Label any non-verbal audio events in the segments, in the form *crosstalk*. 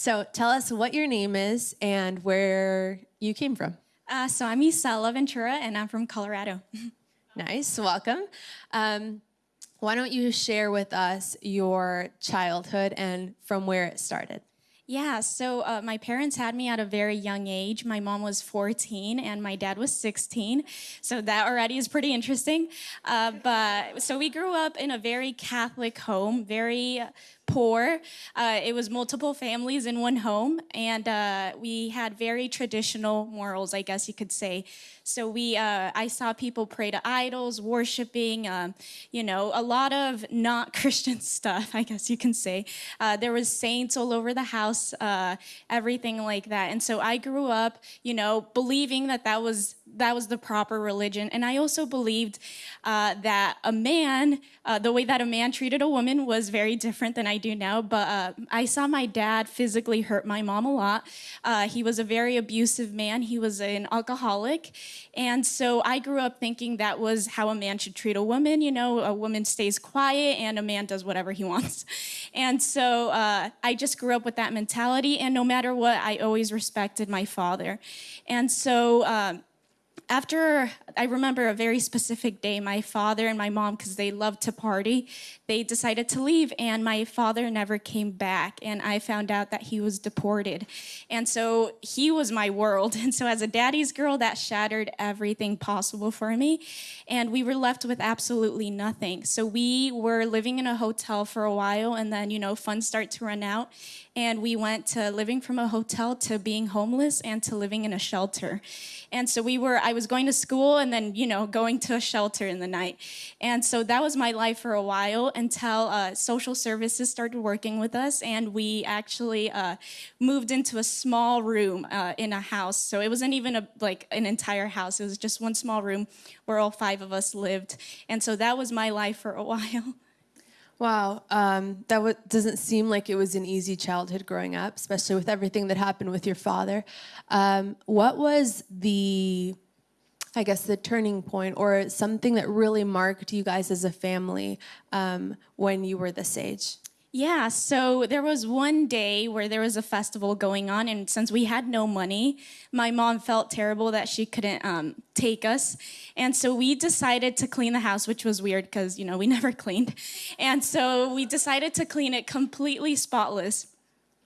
So tell us what your name is and where you came from. Uh, so I'm Isela Ventura, and I'm from Colorado. *laughs* Nice, welcome. Um, why don't you share with us your childhood and from where it started? Yeah, so uh, my parents had me at a very young age. My mom was 14 and my dad was 16. So that already is pretty interesting. Uh, but so we grew up in a very Catholic home, very poor. Uh, it was multiple families in one home, and uh, we had very traditional morals, I guess you could say. So we, uh, I saw people pray to idols, worshiping, um, you know, a lot of not *laughs* Christian stuff, I guess you can say. Uh, there was saints all over the house, uh, everything like that. And so I grew up, you know, believing that that was that was the proper religion. And I also believed uh, that a man, uh, the way that a man treated a woman was very different than I do now. But uh, I saw my dad physically hurt my mom a lot. Uh, he was a very abusive man. He was an alcoholic. And so I grew up thinking that was how a man should treat a woman. You know, a woman stays quiet and a man does whatever he *laughs* wants. And so uh, I just grew up with that mentality. And no matter what, I always respected my father. And so, um, after I remember a very specific day, my father and my mom, because they loved to party, they decided to leave, and my father never came back. And I found out that he was deported. And so he was my world. *laughs* And so, as a daddy's girl, that shattered everything possible for me. And we were left with absolutely nothing. So, we were living in a hotel for a while, and then, you know, funds start to run out. And we went to living from a hotel to being homeless and to living in a shelter. And so we were, I was going to school and then, you know, going to a shelter in the night. And so that was my life for a while until uh, social services started working with us and we actually uh, moved into a small room uh, in a house. So it wasn't even a, like an entire house. It was just one small room where all five of us lived. And so that was my life for a *laughs* while. Wow, um, that doesn't seem like it was an easy childhood growing up, especially with everything that happened with your father. Um, what was the, I guess, the turning point or something that really marked you guys as a family um, when you were this age? Yeah, so there was one day where there was a festival going on, and since we had no money, my mom felt terrible that she couldn't um, take us. And so we decided to clean the house, which was weird because, you know, we *laughs* never cleaned. And so we decided to clean it completely spotless.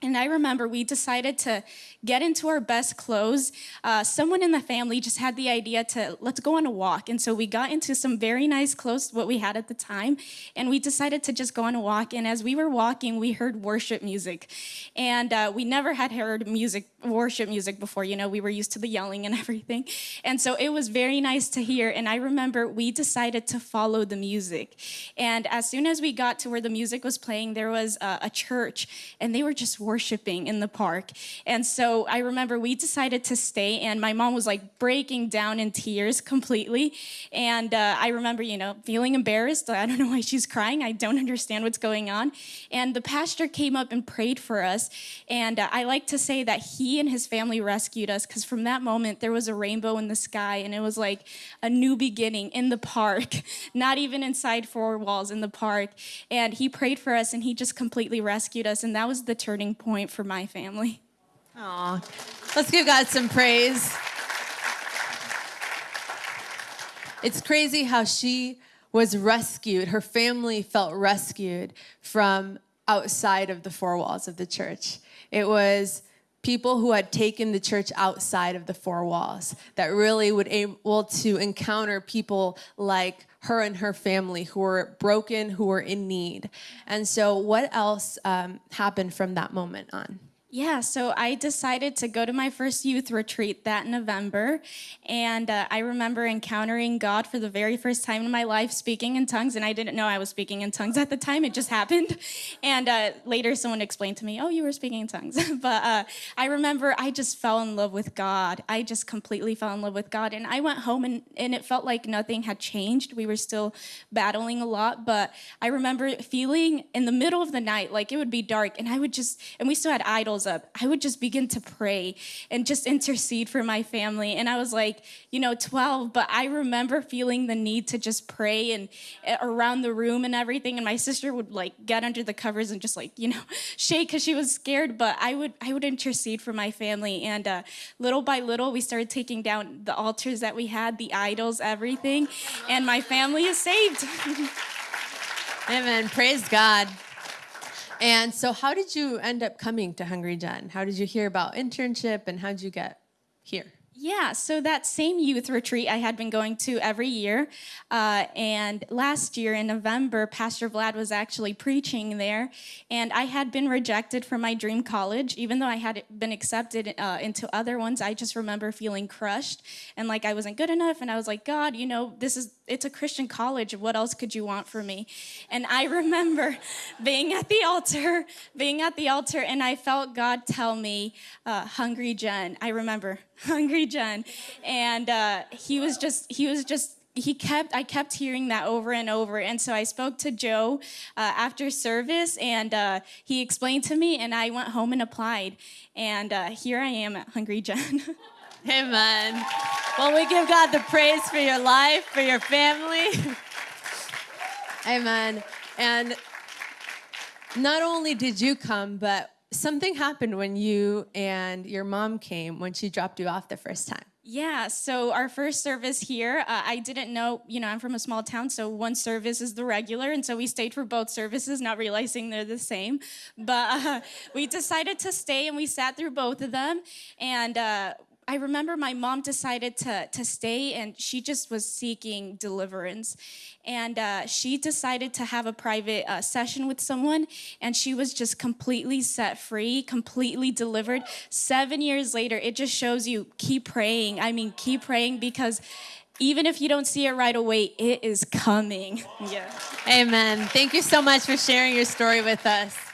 And I remember we decided to get into our best clothes. Uh, someone in the family just had the idea to let's go on a walk. And so we got into some very nice clothes, what we had at the time, and we decided to just go on a walk. And as we were walking, we heard worship music. And uh, we never had heard music, worship music before. You know, we were used to the yelling and *laughs* everything. And so it was very nice to hear. And I remember we decided to follow the music. And as soon as we got to where the music was playing, there was a, a church, and they were just worshiping in the park. And so I remember we decided to stay, and my mom was like breaking down in tears completely. And uh, I remember, you know, feeling embarrassed. I don't know why she's crying. I don't understand what's going on. And the pastor came up and prayed for us. And uh, I like to say that he and his family rescued us because from that moment, there was a rainbow in the sky, and it was like a new beginning in the park, *laughs* not even inside four walls in the park. And he prayed for us, and he just completely rescued us. And that was the turning point for my family. Aw, let's give God some praise. It's crazy how she was rescued, her family felt rescued from outside of the four walls of the church. It was people who had taken the church outside of the four walls that really would able to encounter people like her and her family who were broken, who were in need. And so what else um, happened from that moment on? Yeah, so I decided to go to my first youth retreat that November. And uh, I remember encountering God for the very first time in my life, speaking in tongues. And I didn't know I was speaking in tongues at the time, it just happened. And uh, later, someone explained to me, Oh, you were speaking in tongues. *laughs* but uh, I remember I just fell in love with God. I just completely fell in love with God. And I went home, and, and it felt like nothing had changed. We were still battling a lot. But I remember feeling in the middle of the night, like it would be dark, and I would just, and we still had idols Up, I would just begin to pray and just intercede for my family. And I was like, you know, 12, but I remember feeling the need to just pray and uh, around the room and everything. And my sister would like get under the covers and just like, you know, *laughs* shake because she was scared. But I would, I would intercede for my family. And uh, little by little, we started taking down the altars that we had, the idols, everything. And my family is saved. *laughs* Amen. Praise God. And so, how did you end up coming to Hungry Gen? How did you hear about internship and how did you get here? Yeah, so that same youth retreat I had been going to every year. Uh, and last year in November, Pastor Vlad was actually preaching there. And I had been rejected from my dream college. Even though I had been accepted uh, into other ones, I just remember feeling crushed and like I wasn't good enough. And I was like, God, you know, this is, it's a Christian college. What else could you want from me? And I *laughs* remember being at the altar, being at the altar, and I felt God tell me, uh, Hungry Gen. I remember *laughs* hungry Gen. And uh, he was just, he was just, he kept, I kept hearing that over and over. And so I spoke to Joe uh, after service and uh, he explained to me and I went home and applied. And uh, here I am at Hungry Gen. *laughs* Amen. Well, we give God the praise for your life, for your family. *laughs* Amen. And not only did you come, but something happened when you and your mom came when she dropped you off the first time. Yeah, so our first service here, uh, I didn't know, you know, I'm from a small town, so one service is the regular, and so we stayed for both services, not realizing they're the same. But *laughs* uh, we decided to stay and we sat through both of them. And uh, I remember my mom decided to, to stay and she just was seeking deliverance. And uh, she decided to have a private uh, session with someone and she was just completely set free, completely delivered. Seven years later, it just shows you keep praying. I mean, keep praying because even if you don't see it right away, it is coming. *laughs* Yeah. Amen. Thank you so much for sharing your story with us.